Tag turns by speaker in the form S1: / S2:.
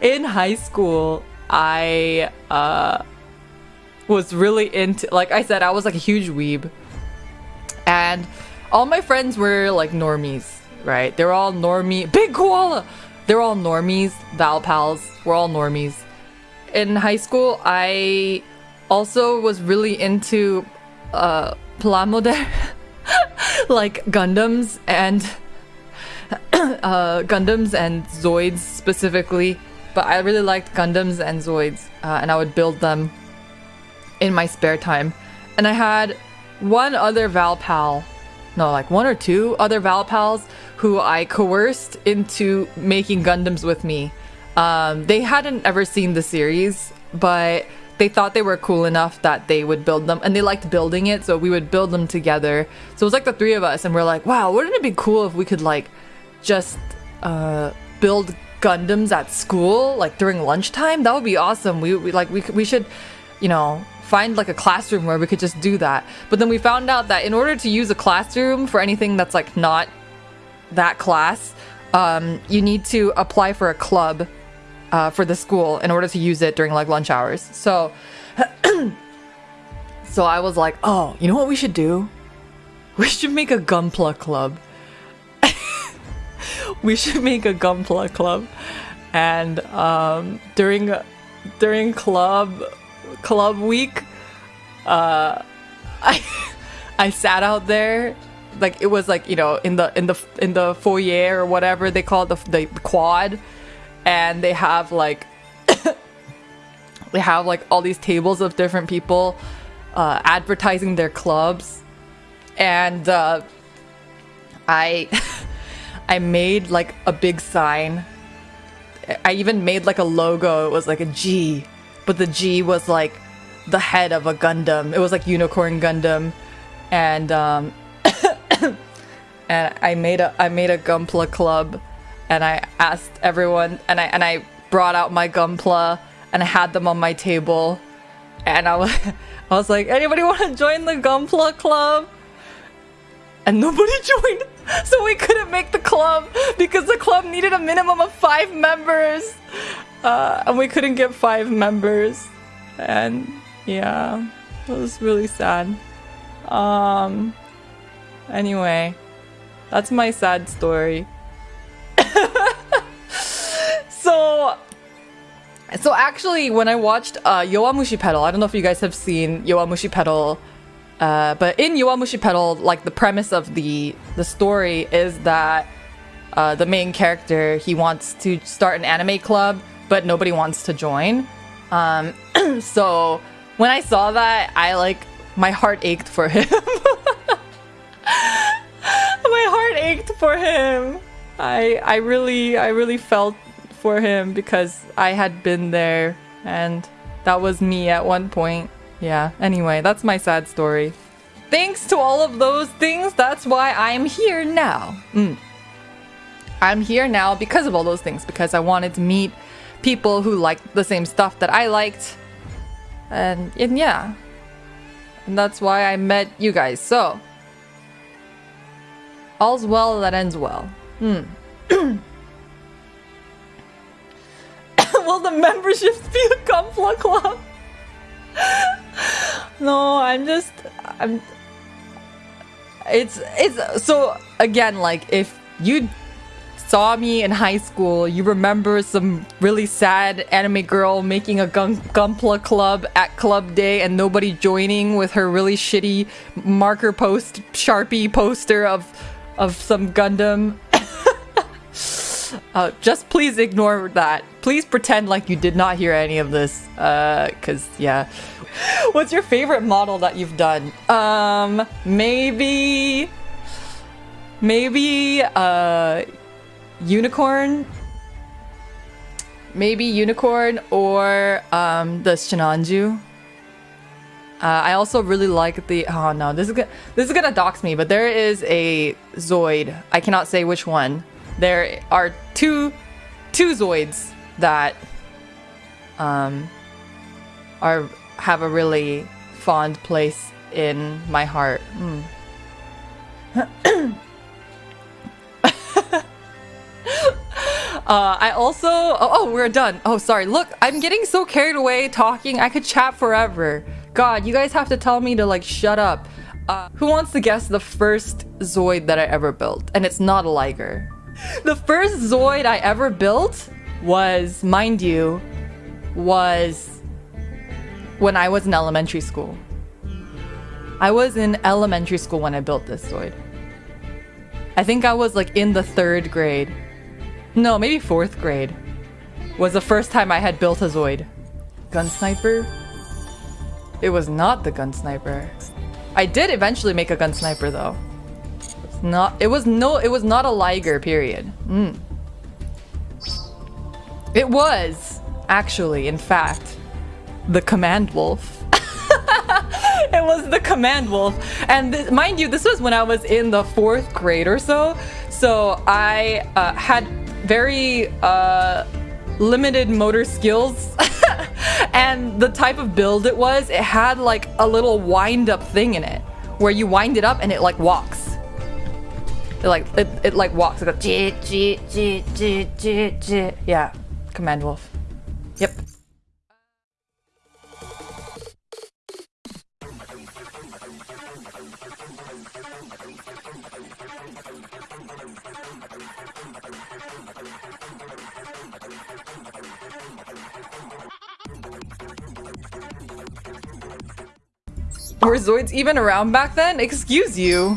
S1: in high school, I uh, was really into, like I said, I was like a huge weeb. And all my friends were like normies, right? They're all normie. Big koala! They're all normies, Val pals. We're all normies. In high school, I also was really into uh, Plamode, like Gundams and uh, Gundams and Zoids specifically. But I really liked Gundams and Zoids, uh, and I would build them in my spare time. And I had one other Val pal, no, like one or two other Val pals who I coerced into making Gundams with me. Um, they hadn't ever seen the series, but they thought they were cool enough that they would build them and they liked building it so we would build them together so it was like the three of us and we're like wow wouldn't it be cool if we could like just uh, build gundams at school like during lunchtime that would be awesome we, we like we, we should you know find like a classroom where we could just do that but then we found out that in order to use a classroom for anything that's like not that class um, you need to apply for a club uh, for the school in order to use it during like lunch hours. So, so I was like, oh, you know what we should do? We should make a Gunpla club. We should make a Gunpla club, and um, during during club club week, uh, I I sat out there. Like it was like you know in the in the in the foyer or whatever they call the, the quad. And they have like they have like all these tables of different people uh, advertising their clubs. And uh, I I made like a big sign. I even made like a logo. It was like a G but the G was like the head of a Gundam. It was like Unicorn Gundam. And um and I made a I made a Gunpla club and I asked everyone, and I and I brought out my Gunpla, and I had them on my table, and I was, I was like, anybody want to join the Gunpla club? And nobody joined, so we couldn't make the club because the club needed a minimum of five members, uh, and we couldn't get five members, and yeah, it was really sad. Um. Anyway, that's my sad story. so so actually when I watched uh, Yowamushi Pedal, I don't know if you guys have seen Yowamushi Pedal, uh, but in Yowamushi Pedal, like the premise of the the story is that uh, the main character he wants to start an anime club, but nobody wants to join. Um, so when I saw that, I like my heart ached for him. my heart ached for him. I I really I really felt for him because I had been there and that was me at one point. Yeah, anyway, that's my sad story. Thanks to all of those things, that's why I'm here now. Mm. I'm here now because of all those things, because I wanted to meet people who liked the same stuff that I liked. And, and yeah. And that's why I met you guys. So, all's well that ends well. Hmm. Will the memberships be a Gunpla Club? no, I'm just... I'm... It's... It's... So, again, like, if you saw me in high school, you remember some really sad anime girl making a gun Gunpla club at club day and nobody joining with her really shitty marker post Sharpie poster of of some Gundam. Uh, just please ignore that. Please pretend like you did not hear any of this. Uh, cause yeah. What's your favorite model that you've done? Um, maybe, maybe, uh, unicorn. Maybe unicorn or um, the Shinanju. Uh, I also really like the. Oh no, this is gonna this is gonna dox me. But there is a Zoid. I cannot say which one. There are two two Zoids that um are have a really fond place in my heart. Mm. Uh, I also. Oh, oh, we're done. Oh, sorry. Look, I'm getting so carried away talking. I could chat forever. God, you guys have to tell me to like shut up. Uh, who wants to guess the first Zoid that I ever built? And it's not a Liger. The first Zoid I ever built was, mind you, was when I was in elementary school. I was in elementary school when I built this Zoid. I think I was like in the third grade. No, maybe fourth grade. Was the first time I had built a Zoid. Gun sniper? It was not the gun sniper. I did eventually make a gun sniper though. Not it was no it was not a Liger, period. Mm. It was actually, in fact, the command wolf. it was the command wolf and th mind you this was when i was in the fourth grade or so so i uh, had very uh, limited motor skills and the type of build it was it had like a little wind up thing in it where you wind it up and it like walks it like it, it like walks like a yeah command wolf yep Were Zoids even around back then? Excuse you.